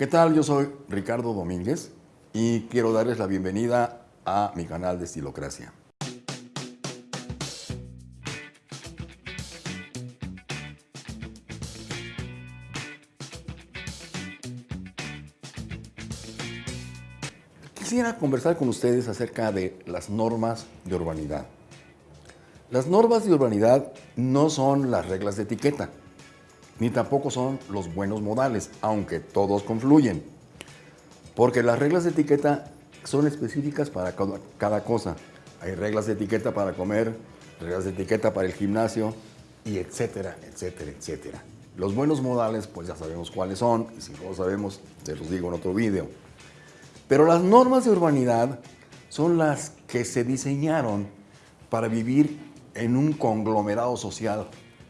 ¿Qué tal? Yo soy Ricardo Domínguez y quiero darles la bienvenida a mi canal de Estilocracia. Quisiera conversar con ustedes acerca de las normas de urbanidad. Las normas de urbanidad no son las reglas de etiqueta, ni tampoco son los buenos modales, aunque todos confluyen. Porque las reglas de etiqueta son específicas para cada cosa. Hay reglas de etiqueta para comer, reglas de etiqueta para el gimnasio, y etcétera, etcétera, etcétera. Los buenos modales, pues ya sabemos cuáles son, y si no lo sabemos, se los digo en otro video. Pero las normas de urbanidad son las que se diseñaron para vivir en un conglomerado social,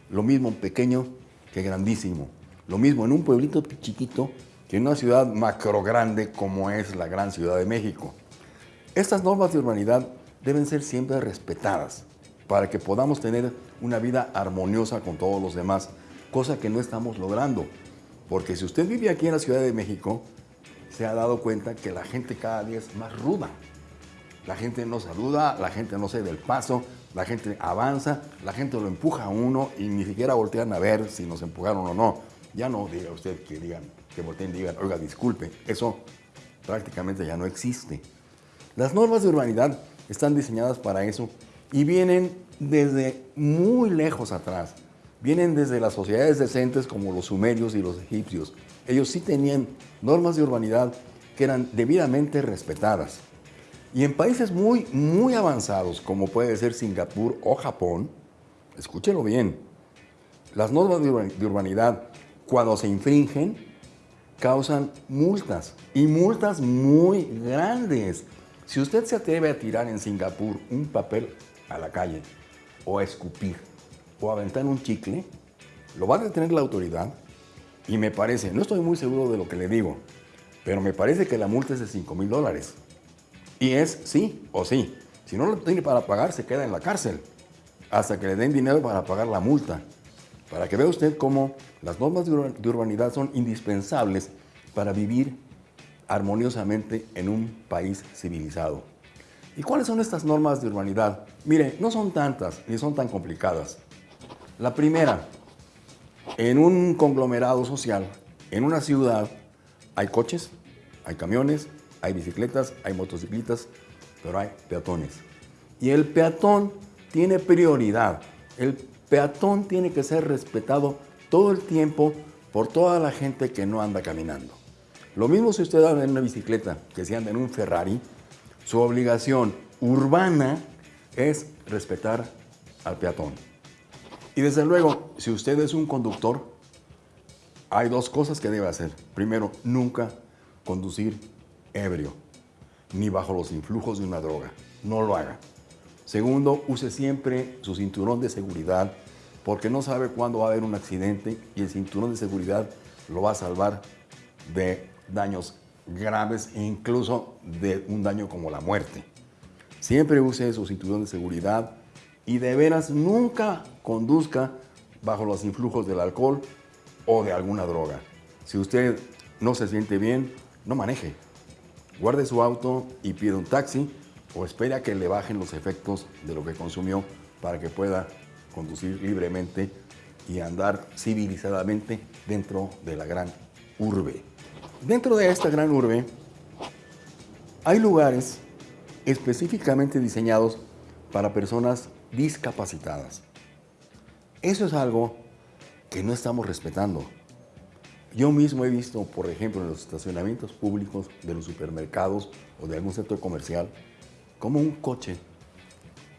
lo mismo pequeño que grandísimo, lo mismo en un pueblito chiquito que en una ciudad macro grande como es la gran Ciudad de México. Estas normas de urbanidad deben ser siempre respetadas para que podamos tener una vida armoniosa con todos los demás, cosa que no estamos logrando. Porque si usted vive aquí en la Ciudad de México, se ha dado cuenta que la gente cada día es más ruda. La gente no saluda, la gente no se da el paso, la gente avanza, la gente lo empuja a uno y ni siquiera voltean a ver si nos empujaron o no. Ya no diga usted que digan, que volteen y digan, oiga, disculpe, eso prácticamente ya no existe. Las normas de urbanidad están diseñadas para eso y vienen desde muy lejos atrás. Vienen desde las sociedades decentes como los sumerios y los egipcios. Ellos sí tenían normas de urbanidad que eran debidamente respetadas. Y en países muy, muy avanzados, como puede ser Singapur o Japón, escúchelo bien, las normas de urbanidad, cuando se infringen, causan multas, y multas muy grandes. Si usted se atreve a tirar en Singapur un papel a la calle, o a escupir, o a aventar un chicle, lo va a detener la autoridad, y me parece, no estoy muy seguro de lo que le digo, pero me parece que la multa es de 5 mil dólares. Y es sí o sí. Si no lo tiene para pagar, se queda en la cárcel hasta que le den dinero para pagar la multa. Para que vea usted cómo las normas de urbanidad son indispensables para vivir armoniosamente en un país civilizado. ¿Y cuáles son estas normas de urbanidad? Mire, no son tantas ni son tan complicadas. La primera, en un conglomerado social, en una ciudad, hay coches, hay camiones, hay bicicletas, hay motocicletas, pero hay peatones. Y el peatón tiene prioridad. El peatón tiene que ser respetado todo el tiempo por toda la gente que no anda caminando. Lo mismo si usted anda en una bicicleta que si anda en un Ferrari, su obligación urbana es respetar al peatón. Y desde luego, si usted es un conductor, hay dos cosas que debe hacer. Primero, nunca conducir ebrio, ni bajo los influjos de una droga. No lo haga. Segundo, use siempre su cinturón de seguridad porque no sabe cuándo va a haber un accidente y el cinturón de seguridad lo va a salvar de daños graves e incluso de un daño como la muerte. Siempre use su cinturón de seguridad y de veras nunca conduzca bajo los influjos del alcohol o de alguna droga. Si usted no se siente bien, no maneje guarde su auto y pida un taxi o espere a que le bajen los efectos de lo que consumió para que pueda conducir libremente y andar civilizadamente dentro de la gran urbe. Dentro de esta gran urbe hay lugares específicamente diseñados para personas discapacitadas. Eso es algo que no estamos respetando. Yo mismo he visto, por ejemplo, en los estacionamientos públicos de los supermercados o de algún sector comercial, como un coche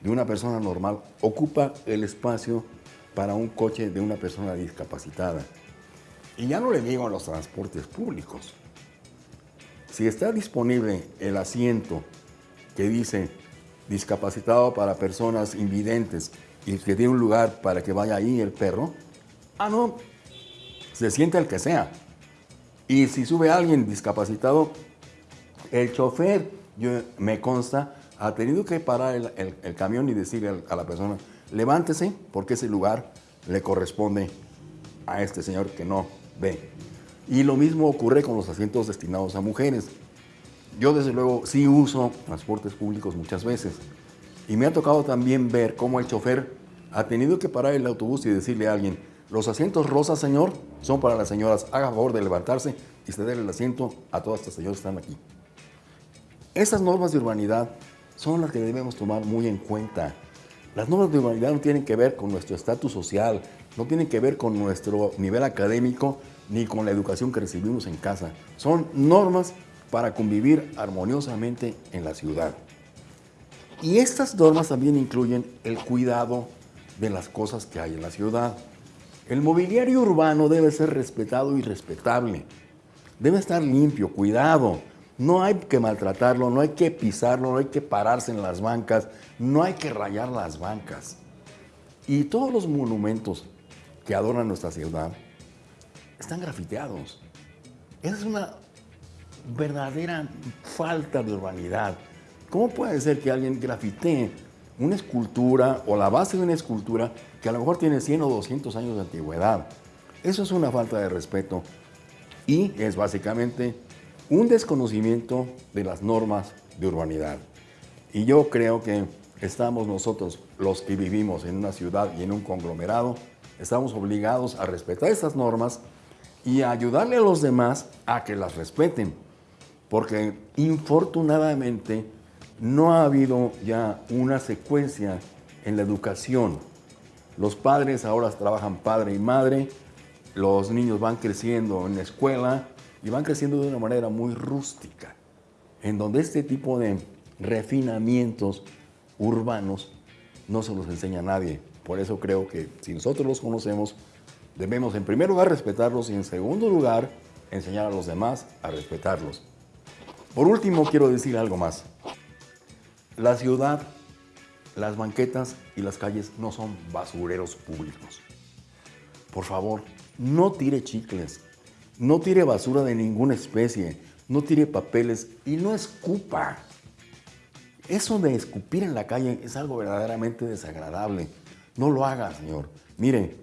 de una persona normal ocupa el espacio para un coche de una persona discapacitada. Y ya no le digo a los transportes públicos. Si está disponible el asiento que dice discapacitado para personas invidentes y que tiene un lugar para que vaya ahí el perro, ah, no, se siente el que sea. Y si sube alguien discapacitado, el chofer, yo, me consta, ha tenido que parar el, camión y decirle a la persona, levántese porque ese lugar le corresponde a este señor que no ve. Y lo mismo ocurre con los asientos destinados a mujeres. Yo desde luego sí uso transportes públicos muchas veces. Y me ha tocado también ver cómo el chofer ha tenido que parar el autobús y decirle a alguien, los asientos rosas, señor, son para las señoras. Haga favor de levantarse y ceder el asiento a todas estas señoras que están aquí. Esas normas de urbanidad son las que debemos tomar muy en cuenta. Las normas de urbanidad no tienen que ver con nuestro estatus social, no tienen que ver con nuestro nivel académico ni con la educación que recibimos en casa. Son normas para convivir armoniosamente en la ciudad. Y estas normas también incluyen el cuidado de las cosas que hay en la ciudad. El mobiliario urbano debe ser respetado y respetable. Debe estar limpio, cuidado. No hay que maltratarlo, no hay que pisarlo, no hay que pararse en las bancas, no hay que rayar las bancas. Y todos los monumentos que adornan nuestra ciudad están grafiteados. Es una verdadera falta de urbanidad. ¿Cómo puede ser que alguien grafitee una escultura o la base de una escultura que a lo mejor tiene 100 o 200 años de antigüedad? Eso es una falta de respeto y es básicamente un desconocimiento de las normas de urbanidad. Y yo creo que estamos nosotros, los que vivimos en una ciudad y en un conglomerado, estamos obligados a respetar esas normas y a ayudarle a los demás a que las respeten. Porque infortunadamente no ha habido ya una secuencia en la educación. Los padres ahora trabajan padre y madre, los niños van creciendo en la escuela y van creciendo de una manera muy rústica, en donde este tipo de refinamientos urbanos no se los enseña a nadie. Por eso creo que si nosotros los conocemos, debemos en primer lugar respetarlos y en segundo lugar enseñar a los demás a respetarlos. Por último, quiero decir algo más. La ciudad, las banquetas y las calles no son basureros públicos. Por favor, no tire chicles, no tire basura de ninguna especie, no tire papeles y no escupa. Eso de escupir en la calle es algo verdaderamente desagradable. No lo haga, señor. Mire,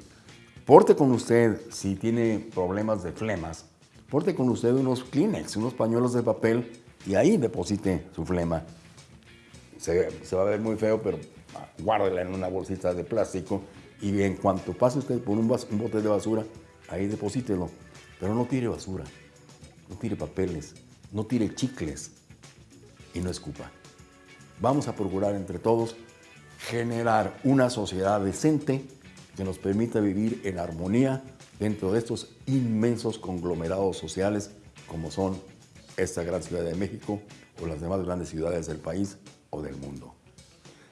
porte con usted, si tiene problemas de flemas, porte con usted unos Kleenex, unos pañuelos de papel y ahí deposite su flema. Se, va a ver muy feo, pero guárdela en una bolsita de plástico y en cuanto pase usted por un, un bote de basura, ahí deposítelo. Pero no tire basura, no tire papeles, no tire chicles y no escupa. Vamos a procurar entre todos generar una sociedad decente que nos permita vivir en armonía dentro de estos inmensos conglomerados sociales como son esta gran ciudad de México o las demás grandes ciudades del país o del mundo.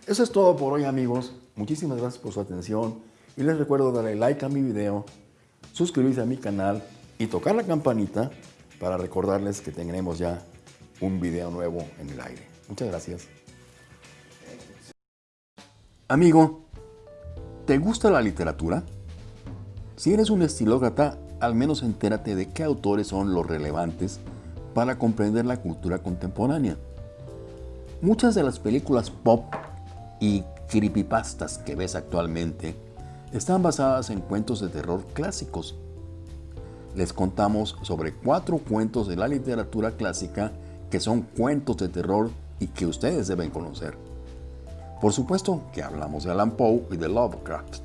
Eso es todo por hoy amigos. Muchísimas gracias por su atención y les recuerdo darle like a mi video, suscribirse a mi canal y tocar la campanita para recordarles que tendremos ya un video nuevo en el aire. Muchas gracias. Amigo, ¿te gusta la literatura? Si eres un estilócrata, al menos entérate de qué autores son los relevantes para comprender la cultura contemporánea. Muchas de las películas pop y creepypastas que ves actualmente están basadas en cuentos de terror clásicos les contamos sobre cuatro cuentos de la literatura clásica que son cuentos de terror y que ustedes deben conocer. Por supuesto que hablamos de Alan Poe y de Lovecraft.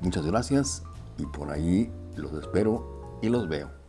Muchas gracias y por ahí los espero y los veo.